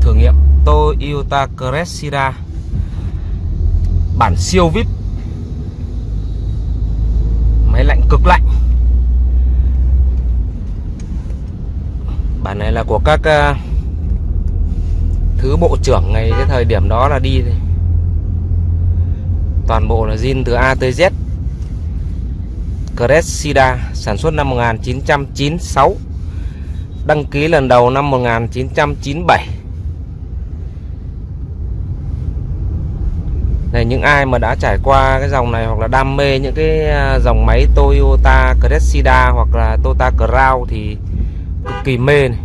thử nghiệm Toyota Cressida. Bản siêu vip máy lạnh cực lạnh. Bản này là của các uh, thứ bộ trưởng ngày cái thời điểm đó là đi toàn bộ là zin từ A tới Z Cressida sản xuất năm 1996 đăng ký lần đầu năm 1997 này, những ai mà đã trải qua cái dòng này hoặc là đam mê những cái à, dòng máy Toyota Cressida hoặc là Toyota Crown thì cực kỳ mê này.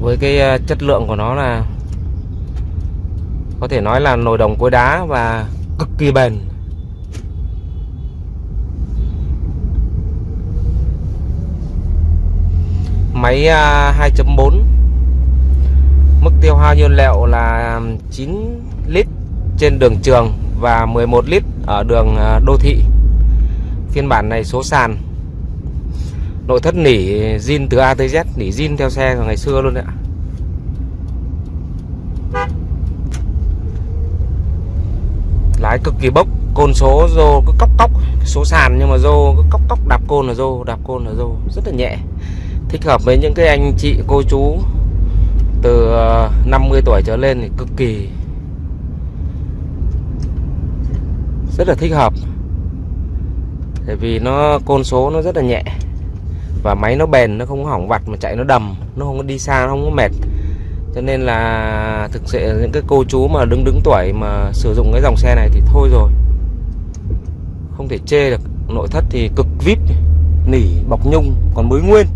với cái à, chất lượng của nó là có thể nói là nồi đồng cối đá và cực kỳ bền máy à, 2.4 Mức tiêu hao nhiên liệu là 9 lít trên đường trường và 11 lít ở đường à, đô thị. Phiên bản này số sàn. Nội thất nỉ zin từ A tới Z, nỉ zin theo xe của ngày xưa luôn đấy ạ. Lái cực kỳ bốc, côn số rô cứ cóc cóc, số sàn nhưng mà rô cứ cóc cóc đạp côn là rô, đạp côn là rô, rất là nhẹ. Thích hợp với những cái anh chị cô chú từ ờ, 50 tuổi trở lên thì cực kỳ rất là thích hợp. Tại vì nó côn số nó rất là nhẹ và máy nó bền nó không có hỏng vặt mà chạy nó đầm nó không có đi xa nó không có mệt cho nên là thực sự những cái cô chú mà đứng đứng tuổi mà sử dụng cái dòng xe này thì thôi rồi. Không thể chê được. Nội thất thì cực vip nỉ bọc nhung còn mới nguyên.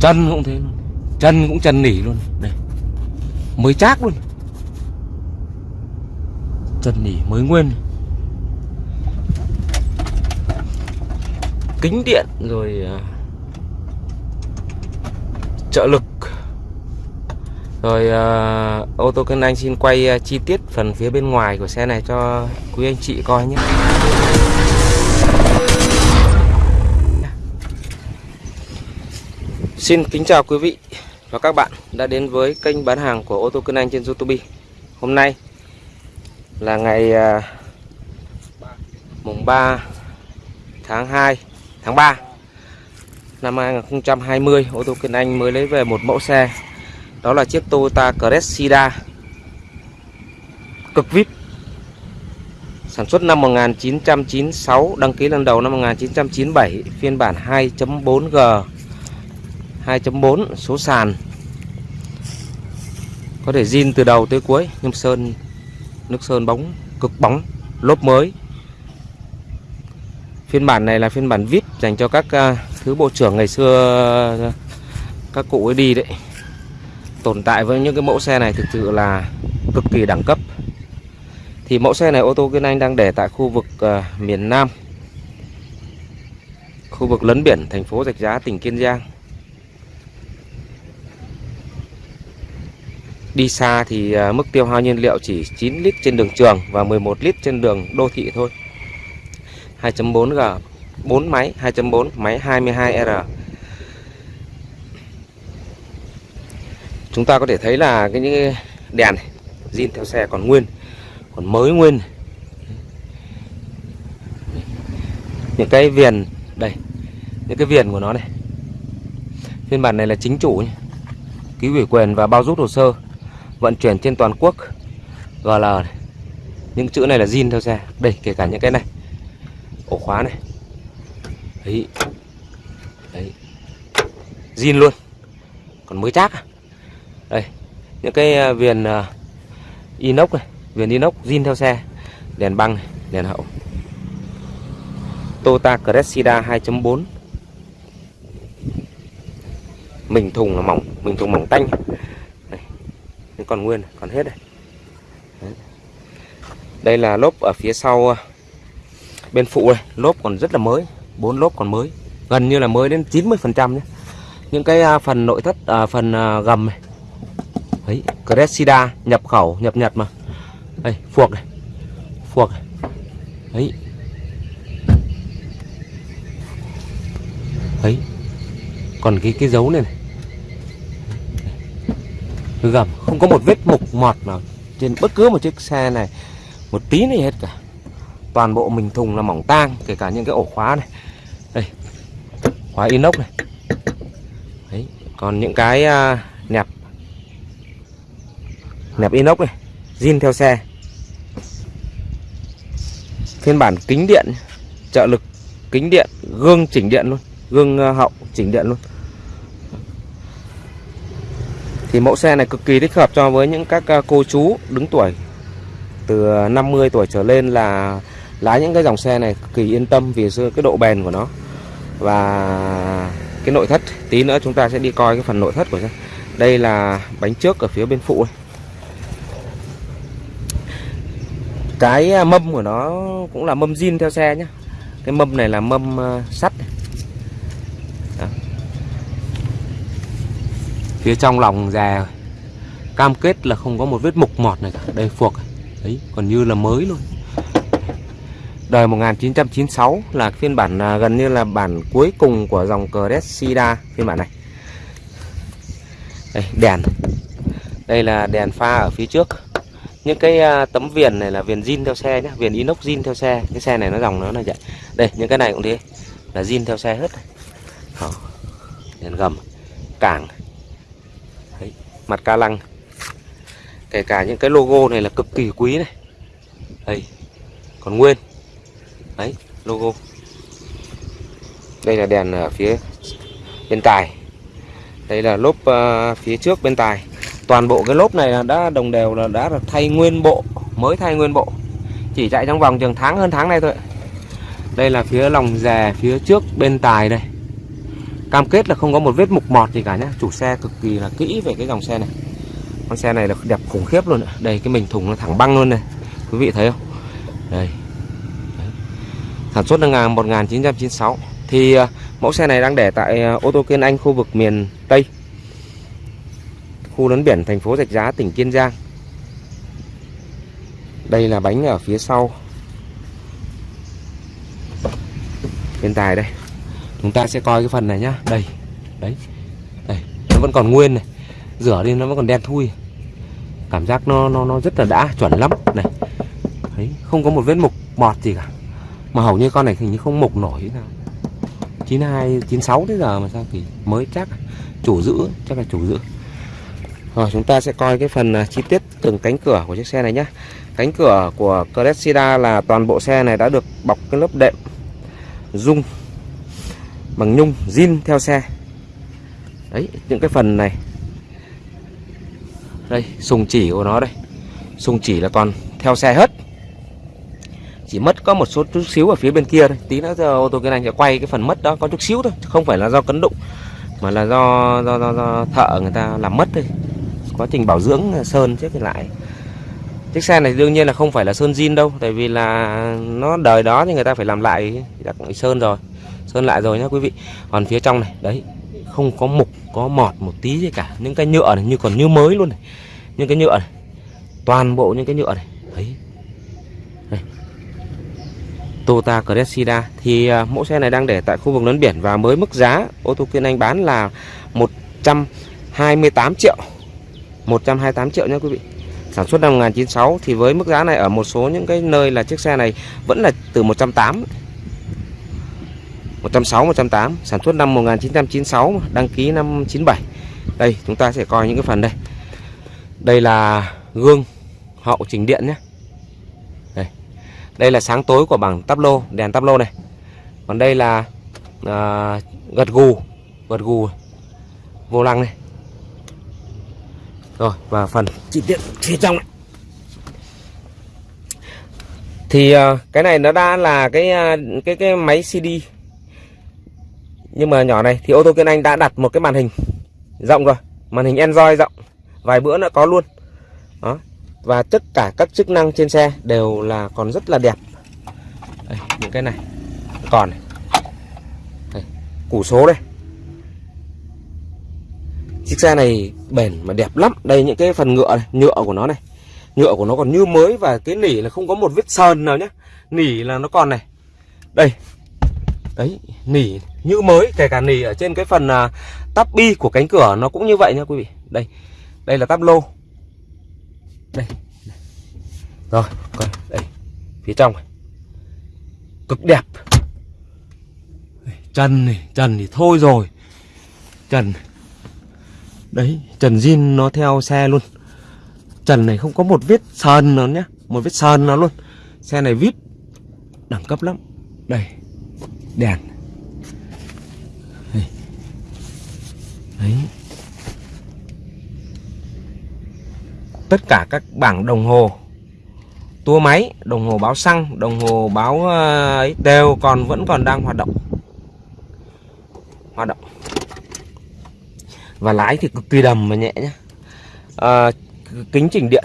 Chân cũng thế luôn. Chân cũng chân nỉ luôn. Đây mới chác luôn. Chân nỉ mới nguyên. Kính điện rồi uh, trợ lực. Rồi uh, ô tô kênh anh xin quay uh, chi tiết phần phía bên ngoài của xe này cho quý anh chị coi nhé. Xin kính chào quý vị và các bạn đã đến với kênh bán hàng của ô tô Cân Anh trên YouTube. Hôm nay là ngày uh, mùng 3 tháng 2 tháng 3 năm 2020 ô tô Kiên Anh mới lấy về một mẫu xe. Đó là chiếc Toyota Cressida cực VIP sản xuất năm 1996 đăng ký lần đầu năm 1997 phiên bản 2.4G 2.4 số sàn. Có thể zin từ đầu tới cuối nhưng sơn, nước sơn bóng, cực bóng, lốp mới. Phiên bản này là phiên bản vip dành cho các à, thứ bộ trưởng ngày xưa các cụ ấy đi đấy tồn tại với những cái mẫu xe này thực sự là cực kỳ đẳng cấp. Thì mẫu xe này ô tô Kiên Anh đang để tại khu vực uh, miền Nam khu vực lấn biển thành phố Rạch Giá tỉnh Kiên Giang. Đi xa thì à, mức tiêu hao nhiên liệu chỉ 9 lít trên đường trường và 11 lít trên đường đô thị thôi. 2.4G 4 máy 2.4 máy 22R. Chúng ta có thể thấy là cái những đèn này, zin theo xe còn nguyên, còn mới nguyên. Những cái viền đây, những cái viền của nó này. Phiên bản này là chính chủ nhé. Ký ủy quyền và bao rút hồ sơ vận chuyển trên toàn quốc GL này. những chữ này là zin theo xe đây kể cả những cái này ổ khóa này đấy. Đấy. Zin luôn. Còn mới chắc à? Đây những cái à, viền uh, inox này viền inox zin theo xe đèn băng này, đèn hậu. Toyota Cressida 2.4 mình thùng là mỏng mình thùng mỏng tanh. Còn nguyên còn hết đây. Đây là lốp ở phía sau à, bên phụ này lốp còn rất là mới bốn lốp còn mới gần như là mới đến 90 phần trăm nhé những cái à, phần nội thất à, phần à, gầm này Đấy, Cressida nhập khẩu, nhập Nhật mà. Đây, phuộc này. Phuộc này. Đấy. Đấy. Còn cái cái dấu này này. Gầm, không có một vết mục mọt nào trên bất cứ một chiếc xe này một tí này hết cả. Toàn bộ mình thùng là mỏng tang, kể cả những cái ổ khóa này. Đây. Khóa inox này. Đấy, còn những cái uh, nẹp nẹp inox này zin theo xe phiên bản kính điện trợ lực kính điện gương chỉnh điện luôn gương à, hậu chỉnh điện luôn thì mẫu xe này cực kỳ thích hợp cho với những các à, cô chú đứng tuổi từ 50 tuổi trở lên là lái những cái dòng xe này cực kỳ yên tâm vì cái độ bền của nó. Và cái nội thất, tí nữa chúng ta sẽ đi coi cái phần nội thất của xe. Đây là bánh trước ở phía bên phụ này. cái à, mâm của nó cũng là mâm zin theo xe nhé cái mâm này là mâm à, sắt. Đó. phía trong lòng già cam kết là không có một vết mục mọt này cả. Đây, phuộc. Đấy, còn như là mới luôn đời 1996 là phiên bản à, gần như là bản cuối cùng của dòng Cressida phiên bản này. Đây, đèn. Đây là đèn pha ở phía trước. Những cái à, tấm viền này là viền zin theo xe nhé viền inox zin theo xe. Cái xe này nó dòng nó là vậy. Đây, những cái này cũng thế, là zin theo xe hết. Đó. đèn gầm, cảng. Đấy. mặt ca lăng. Kể cả những cái logo này là cực kỳ quý này. Đây, còn nguyên đấy logo. Đây là đèn ở phía bên tài. Đây là lốp uh, phía trước bên tài. Toàn bộ cái lốp này là đã đồng đều là đã được thay nguyên bộ mới thay nguyên bộ. Chỉ chạy trong vòng chừng tháng hơn tháng này thôi. Đây là phía lòng rè phía trước bên tài đây. Cam kết là không có một vết mục mọt gì cả nhé chủ xe cực kỳ là kỹ về cái dòng xe này. Con xe này là đẹp khủng khiếp luôn đây cái mình thùng nó thẳng băng luôn này. Quý vị thấy không? Đây sản xuất năm 1996 thì à, mẫu xe này đang để tại à, ô tô Kiên Anh khu vực miền Tây, khu lấn biển thành phố Rạch Giá, tỉnh Kiên Giang. Đây là bánh ở phía sau. Bên tài đây. Chúng ta sẽ coi cái phần này nhá. Đây, đấy, đây. Nó vẫn còn nguyên này. Rửa đi, nó vẫn còn đen thui. Cảm giác nó nó nó rất là đã, chuẩn lắm. Này, đấy, không có một vết mục bọt gì cả mà hầu như con này hình như không mục nổi thế nào. 92 96 tới giờ mà sao thì mới chắc chủ giữ, chắc là chủ giữ. Rồi, chúng ta sẽ coi cái phần à, chi tiết từng cánh cửa của chiếc xe này nhé Cánh cửa của Cressida là toàn bộ xe này đã được bọc cái lớp đệm dung bằng nhung, zin theo xe. Đấy, những cái phần này. Đây, sùng chỉ của nó đây. Sùng chỉ là toàn theo xe hết. Chỉ mất có một số chút xíu ở phía bên kia thôi. Tí nữa giờ ô tô cái này sẽ quay cái phần mất đó có chút xíu thôi Không phải là do cấn đụng Mà là do, do, do, do thợ người ta làm mất thôi. Quá trình bảo dưỡng sơn trước lại. Chiếc xe này đương nhiên là không phải là sơn zin đâu tại vì là nó đời đó thì người ta phải làm lại đặt sơn rồi. Sơn lại rồi nhá quý vị. Còn phía trong này đấy không có mục có mọt một tí gì cả. Những cái nhựa này như còn như mới luôn này. Những cái nhựa này toàn bộ những cái nhựa này. Đấy. Toyota Cressida thì à, mẫu xe này đang để tại khu vực lớn biển và mới mức giá ô tô Kiên Anh bán là 128 triệu. 128 triệu nha quý vị. Sản xuất năm 1996 thì với mức giá này ở một số những cái nơi là chiếc xe này vẫn là từ 180 160 108 sản xuất năm 1996 đăng ký năm 97 đây, chúng ta sẽ coi những cái phần đây. Đây là gương hậu chỉnh điện nhé đây là sáng tối của bảng tắp lô đèn tắp lô này. Còn đây là à, gật gù gật gù vô lăng này. Rồi và phần chi tiết phía trong này thì uh, cái này nó đã là cái uh, cái cái máy CD nhưng mà nhỏ này thì ô tô Kiên Anh đã đặt một cái màn hình rộng rồi. Màn hình Android rộng. Vài bữa nữa có luôn. Đó và tất cả các chức năng trên xe đều là còn rất là đẹp. Đây, những cái này còn này. Đây, củ số đây. Chiếc xe này bền mà đẹp lắm. Đây những cái phần nhựa này nhựa của nó này. Nhựa của nó còn như mới và cái nỉ là không có một vết sơn nào nhé nỉ là nó còn này. Đây. Đấy nỉ như mới kể cả nỉ ở trên cái phần uh, tắp bi của cánh cửa nó cũng như vậy nha quý vị. Đây. Đây là tắp lô đây rồi, coi, đây, phía trong này. Cực đẹp. Chân này trần thì thôi rồi. Trần đấy trần zin nó theo xe luôn. Trần này không có một vết sơn nào nhé một vết sơn nào luôn. Xe này vip đẳng cấp lắm. Đây, đèn đấy. Tất cả các bảng đồng hồ. Tua máy đồng hồ báo xăng đồng hồ báo ờ, ấy đều còn vẫn còn đang hoạt động. Hoạt động. Và lái thì cực kỳ đầm và nhẹ nhé à, ờ, kính chỉnh điện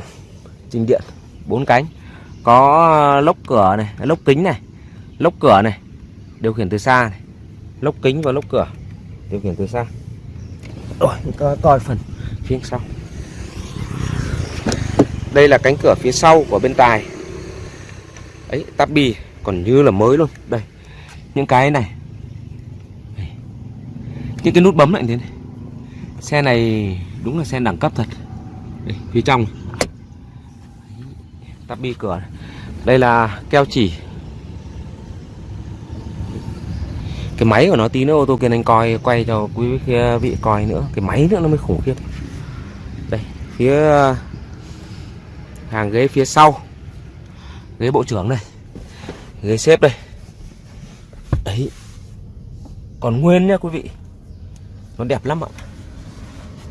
chỉnh điện bốn cánh. Có ờ, lốc cửa này lốc kính này lốc cửa này điều khiển từ xa này. Lốc kính và lốc cửa điều khiển từ xa. Rồi coi, coi phần phía sau đây là cánh cửa phía sau của bên tài. Ấy tắp bì còn như là mới luôn. Đây những cái này. Những cái nút bấm lại thế này. Xe này đúng là xe đẳng cấp thật. Đây, phía trong. Tắp bi cửa đây là keo chỉ. Cái máy của nó tí nữa ô tô kia anh coi quay cho quý vị coi nữa. Cái máy nữa nó mới khủng khiếp. Đây phía hàng ghế phía sau ghế bộ trưởng đây ghế xếp đây. Đấy. Còn nguyên nhá quý vị. Nó đẹp lắm ạ.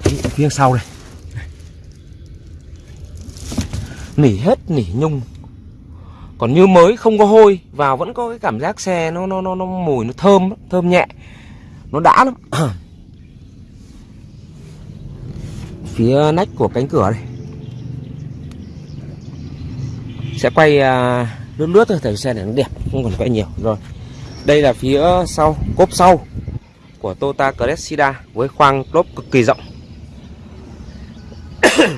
Phía sau đây. Nỉ hết nỉ nhung. Còn như mới không có hôi vào vẫn có cái cảm giác xe nó nó nó, nó mùi nó thơm thơm nhẹ. Nó đã lắm. Phía nách của cánh cửa đây sẽ quay à, lướt lướt thôi thử xe này nó đẹp không còn quay nhiều. Rồi đây là phía sau cốp sau của Toyota Cressida với khoang lốp cực kỳ rộng.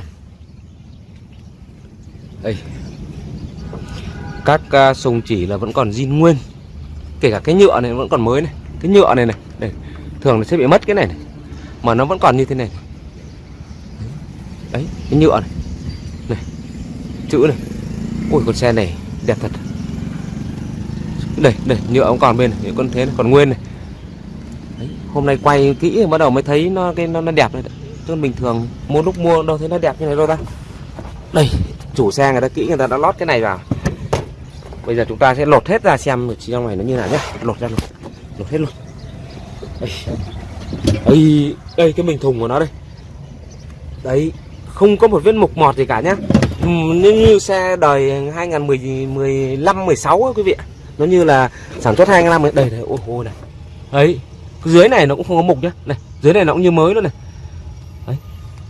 Đây. Các uh, sùng chỉ là vẫn còn zin nguyên kể cả cái nhựa này vẫn còn mới này cái nhựa này này đây thường là sẽ bị mất cái này này mà nó vẫn còn như thế này. Đấy cái nhựa này. Này chữ này ui con xe này đẹp thật. Đây đây nhựa cũng còn bên này con thế này, còn nguyên này. Đấy, hôm nay quay kỹ bắt đầu mới thấy nó cái nó, nó đẹp này chứ bình thường mua lúc mua đâu thấy nó đẹp như này đâu ta. Đây chủ xe người ta kỹ người ta đã lót cái này vào. Bây giờ chúng ta sẽ lột hết ra xem trong này nó như nào nhé lột ra luôn lột hết luôn. Đây. Đây, đây cái bình thùng của nó đây. Đấy không có một vết mục mọt gì cả nhá như, như xe đời 2015 16 á quý vị nó như là sản xuất 2 năm đây đây ôi ôi này. Ấy dưới này nó cũng không có mục nhá. Này dưới này nó cũng như mới luôn này. Đấy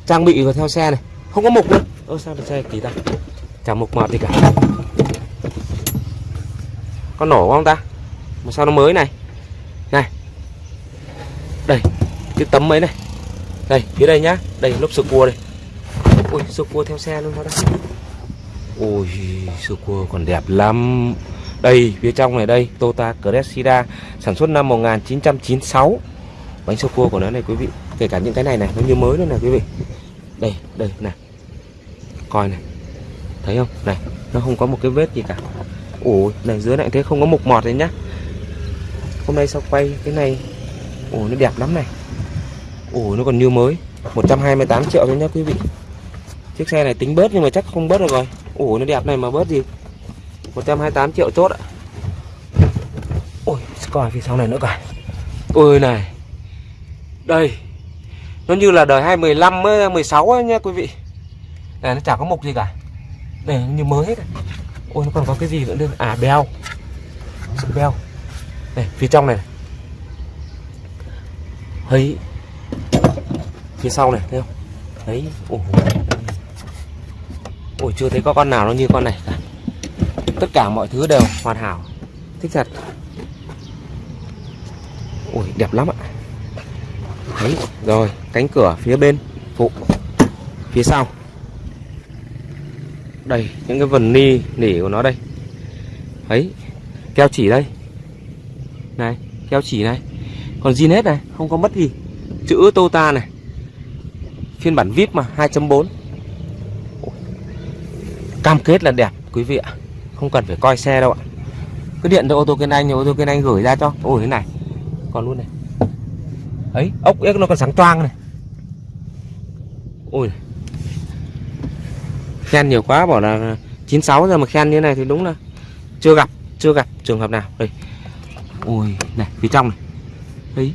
trang bị vào theo xe này. Không có mục nữa. Ơ sao xe kỳ ta? Chả mục mọt gì cả. Có nổ không ta? Mà sao nó mới này? Này. Đây cái tấm ấy này. Đây phía đây nhá. Đây lốp sơ cua đây ui sơ cua theo xe luôn đó. Đây ui sơ cua còn đẹp lắm. Đây, phía trong này đây, Toyota Cressida sản xuất năm 1996 bánh sô cua của nó này, quý vị, kể cả những cái này này, nó như mới luôn này, quý vị. Đây đây, này. Coi này. Thấy không? Này, nó không có một cái vết gì cả. Ủa này, dưới này thế không có mục mọt đấy nhá. Hôm nay sao quay cái này? Ủa nó đẹp lắm này. Ủa nó còn như mới. 128 triệu thôi nhá, quý vị chiếc xe này tính bớt nhưng mà chắc không bớt được rồi. Ủa, nó đẹp này mà bớt gì? 128 triệu chốt ạ. Ôi, coi phía sau này nữa cả ôi này. Đây. Nó như là đời 2015 16 ấy nha quý vị. Này, nó chả có mục gì cả. Đây như mới hết ôi, nó còn có cái gì nữa nữa? À beo. Beo. Này, phía trong này thấy. Phía sau này, thấy không? Đấy Ủa ôi chưa thấy có con nào nó như con này cả. Tất cả mọi thứ đều hoàn hảo. Thích thật. Ui đẹp lắm ạ. Đấy, rồi cánh cửa phía bên phụ. Phía sau. Đây những cái vần ni nỉ của nó đây. Ấy keo chỉ đây. Này keo chỉ này. Còn zin hết này không có mất gì. Chữ Tota này. Phiên bản VIP mà 2.4 cam kết là đẹp, quý vị ạ. Không cần phải coi xe đâu ạ. Cứ điện cho ô tô kiên anh ô tô kiên anh gửi ra cho. Ôi, thế này. Còn luôn này. Ấy, ốc ếch nó còn sáng toang này. Ôi. Khen nhiều quá, bảo là 96 giờ mà khen như này thì đúng là chưa gặp chưa gặp trường hợp nào. Đây ôi, này, phía trong này. Đấy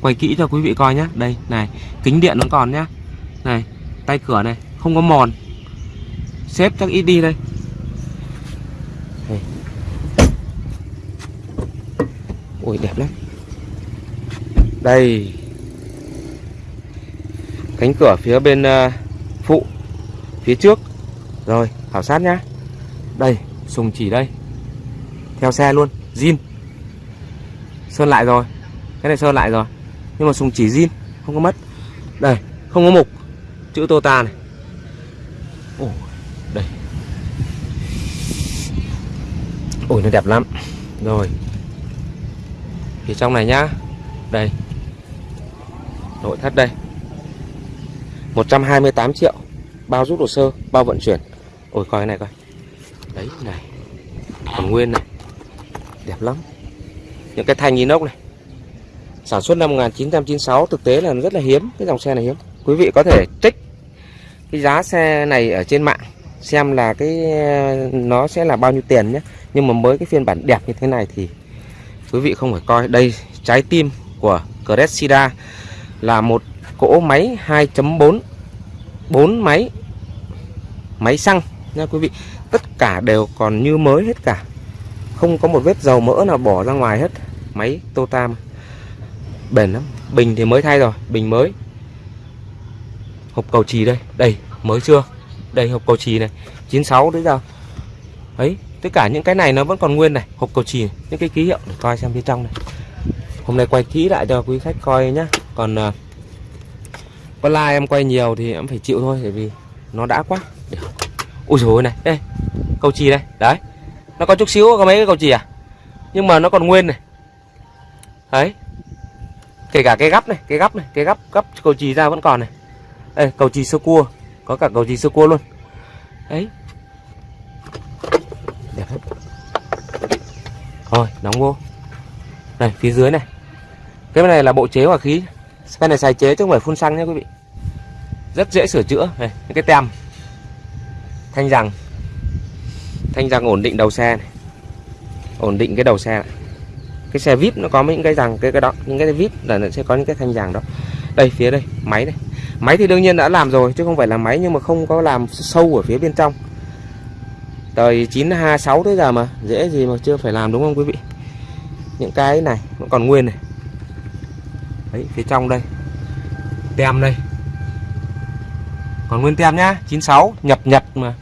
quay kỹ cho quý vị coi nhá. Đây, này, kính điện vẫn còn nhá. Này, tay cửa này, không có mòn xếp chắc ít đi đây. Đây. ôi đẹp lắm. Đây. Cánh cửa phía bên uh, phụ phía trước. Rồi khảo sát nhá. Đây sùng chỉ đây. Theo xe luôn zin. Sơn lại rồi. Cái này sơn lại rồi. Nhưng mà sùng chỉ zin không có mất. Đây không có mục. Chữ tota này. Ồ đây ôi nó đẹp lắm. Rồi. Phía trong này nhá. Đây. Nội thất đây. 128 triệu. Bao rút hồ sơ, bao vận chuyển. Ôi, coi cái này coi. Đấy, này. Còn nguyên này. Đẹp lắm. Những cái thanh inox này. Sản xuất năm 1996 thực tế là rất là hiếm. Cái dòng xe này hiếm. Quý vị có thể trích cái giá xe này ở trên mạng, xem là cái, nó sẽ là bao nhiêu tiền nhé nhưng mà mới cái phiên bản đẹp như thế này thì quý vị không phải coi. Đây, trái tim của Cressida là một cỗ máy 2.4 4 máy máy xăng nha quý vị. Tất cả đều còn như mới hết cả. Không có một vết dầu mỡ nào bỏ ra ngoài hết. Máy Totam bền lắm. Bình thì mới thay rồi, bình mới. Hộp cầu trì đây đây, mới chưa? Đây, hộp cầu trì này 96 đấy giờ ấy tất cả những cái này nó vẫn còn nguyên này hộp cầu chì những cái ký hiệu để coi xem bên trong này. Hôm nay quay kỹ lại cho quý khách coi nhá. Còn ờ, uh, like em quay nhiều thì em phải chịu thôi bởi vì nó đã quá. Ui rồi này đây cầu chì đây đấy. Nó có chút xíu có mấy cái cầu chì à? Nhưng mà nó còn nguyên này. Đấy. Kể cả cái gấp này cái gấp này cái gấp gấp cầu chì ra vẫn còn này. Đây cầu chì sơ cua có cả cầu chì sơ cua luôn. Đấy đẹp hết Thôi, đóng vô. Này, phía dưới này. Cái này là bộ chế hỏa khí. Cái này xài chế chứ không phải phun xăng nha quý vị. Rất dễ sửa chữa. Này, những cái tem. Thanh rằng thanh rằng ổn định đầu xe này. Ổn định cái đầu xe này. cái xe vip nó có những cái rằng cái cái đó. Những cái vip là nó sẽ có những cái thanh rằng đó. Đây, phía đây, máy đây. Máy thì đương nhiên đã làm rồi, chứ không phải là máy nhưng mà không có làm sâu ở phía bên trong đời 926 tới giờ mà, dễ gì mà chưa phải làm đúng không quý vị? Những cái này nó còn nguyên này. Đấy, phía trong đây. Tem đây. Còn nguyên tem nhá 96 nhập nhật mà.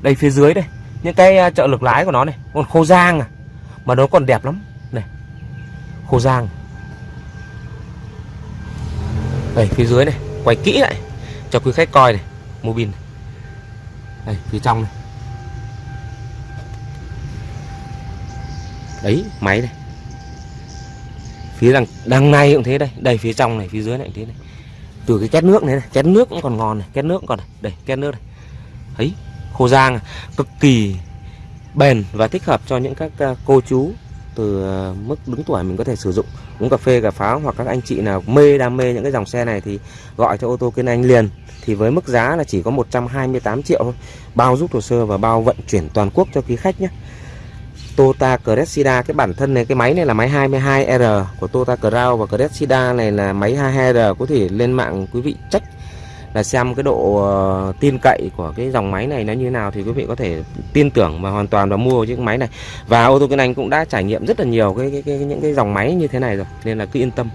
Đây phía dưới đây, những cái ờ, trợ lực lái của nó này, còn khô giang à. Mà nó còn đẹp lắm. Này, khô giang. Đây, phía dưới này, quay kỹ lại cho quý khách coi này, mô bin đây, phía trong này. Đấy máy này phía đằng đằng này cũng thế đây đây phía trong này phía dưới này cũng thế này. Từ cái két nước này, này két nước cũng còn ngon này két nước cũng còn này. Đây két nước này ấy khô giang à, cực kỳ bền và thích hợp cho những các à, cô chú từ à, mức đứng tuổi mình có thể sử dụng. Uống cà phê cà pháo hoặc các anh chị nào mê đam mê những cái dòng xe này thì gọi cho ô tô kiên anh liền. Thì với mức giá là chỉ có 128 triệu thôi. Bao giúp hồ sơ và bao vận chuyển toàn quốc cho quý khách nhé. Toyota Cressida cái bản thân này cái máy này là máy 22R của Toyota Crown và Cressida này là máy 22R có thể lên mạng quý vị check là xem cái độ ờ, tin cậy của cái dòng máy này nó như thế nào thì quý vị có thể tin tưởng và hoàn toàn và mua chiếc máy này. Và ô tô kinh anh cũng đã trải nghiệm rất là nhiều cái, cái, cái những cái dòng máy như thế này rồi nên là cứ yên tâm.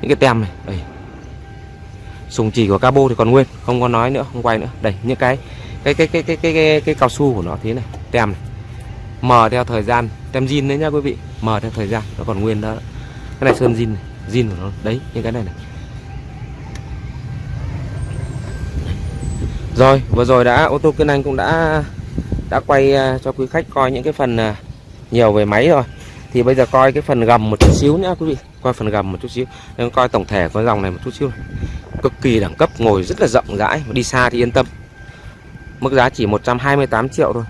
Những cái tem này đây. Sùng chỉ của cabo thì còn nguyên không có nói nữa không quay nữa. Đây những cái cái cái cái cái cái cái, cái cao su của nó thế này tem này mờ theo thời gian. Tem zin đấy nhá quý vị. Mờ theo thời gian. Nó còn nguyên đó. Cái này sơn zin zin của nó. Đấy, những cái này này. Rồi, vừa rồi đã, ô tô kiên anh cũng đã đã quay à, cho quý khách coi những cái phần à, nhiều về máy rồi. Thì bây giờ coi cái phần gầm một chút xíu nhá quý vị. Coi phần gầm một chút xíu. Nên coi tổng thể của dòng này một chút xíu cực kỳ đẳng cấp, ngồi rất là rộng rãi. Đi xa thì yên tâm. Mức giá chỉ 128 triệu thôi.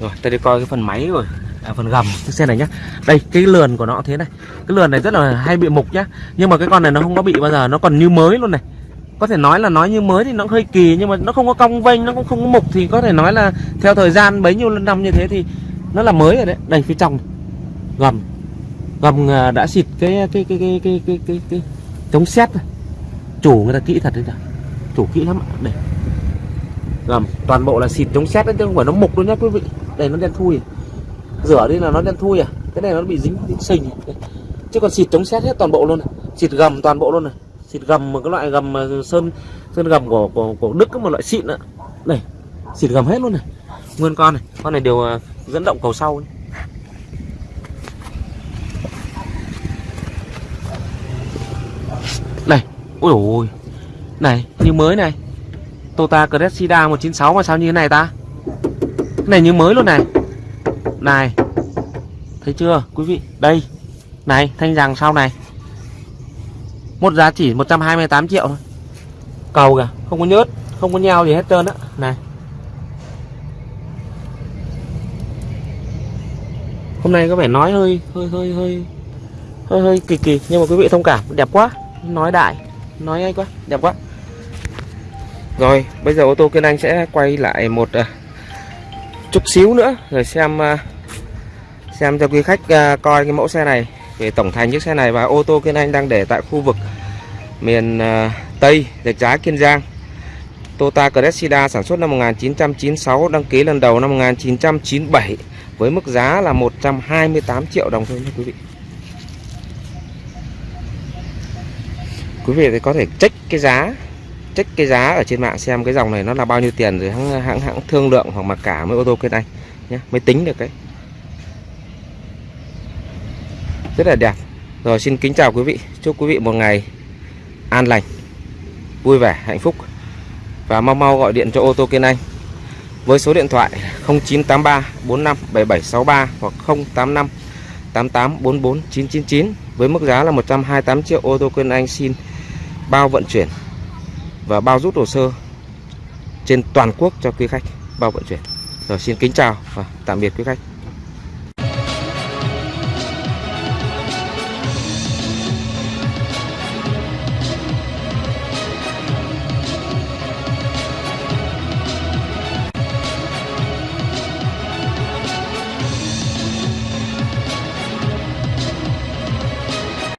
Rồi, ta đi coi cái phần máy rồi. À, phần gầm cái xe này nhá. Đây, cái lườn của nó thế này. Cái lườn này rất là hay bị mục nhá. Nhưng mà cái con này nó không có bị bao giờ, nó còn như mới luôn này có thể nói là nói như mới thì nó hơi kỳ nhưng mà nó không có cong vênh nó cũng không có mục thì có thể nói là theo thời gian bấy nhiêu năm như thế thì nó là mới rồi đấy đây phía trong gầm gầm à, đã xịt cái cái cái cái cái cái cái, cái chống xét rồi. chủ người ta kỹ thật đấy nhỉ chủ kỹ lắm đây gầm toàn bộ là xịt chống xét đấy chứ không phải nó mục luôn nhá quý vị đây, nó đen thui à? rửa đi là nó đen thui à? Cái này nó bị dính dính sình à? chứ còn xịt chống xét hết toàn bộ luôn này xịt gầm toàn bộ luôn này xịt gầm một cái loại gầm mà sơn sơn gầm của của của Đức một loại xịn nữa này xịt gầm hết luôn này. Nguyên con này con này đều à, dẫn động cầu sau ấy. này ôi ôi. Này, như mới này. Toyota Cressida 196 mà sao như thế này ta? Này như mới luôn này. Này thấy chưa quý vị? Đây này thanh rằng sau này. Một giá chỉ 128 triệu thôi. Cầu kìa Không có nhớt Không có nhau gì hết trơn á. Này. Hôm nay có vẻ nói hơi hơi hơi hơi hơi hơi kỳ kỳ nhưng mà quý vị thông cảm đẹp quá. Nói đại nói ngay quá đẹp quá. Rồi bây giờ ô tô kiên anh sẽ quay lại một uh, chút xíu nữa rồi xem à, xem cho quý khách à, coi cái mẫu xe này về tổng thành chiếc xe này và ô tô Kiên Anh đang để tại khu vực miền à, Tây, Rạch Giá, Kiên Giang. Toyota Cressida sản xuất năm 1996, đăng ký lần đầu năm 1997 với mức giá là 128 triệu đồng thôi nha quý vị. Quý vị thì có thể check cái giá check cái giá ở trên mạng xem cái dòng này nó là bao nhiêu tiền rồi hãng hãng hãng thương lượng hoặc mặc cả với ô tô Kiên này nhé mới tính được cái rất là đẹp. Rồi, xin kính chào quý vị. Chúc quý vị một ngày an lành, vui vẻ, hạnh phúc. Và mau mau gọi điện cho ô tô Kiên Anh với số điện thoại 0983 45 7763 hoặc 085 88 44 999 với mức giá là 128 triệu. Ô tô Kiên Anh xin bao vận chuyển và bao rút hồ sơ trên toàn quốc cho quý khách, bao vận chuyển. Rồi xin kính chào và tạm biệt quý khách.